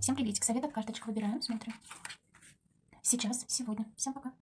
Всем приветик. Советов карточек выбираем, смотрим. Сейчас, сегодня. Всем пока.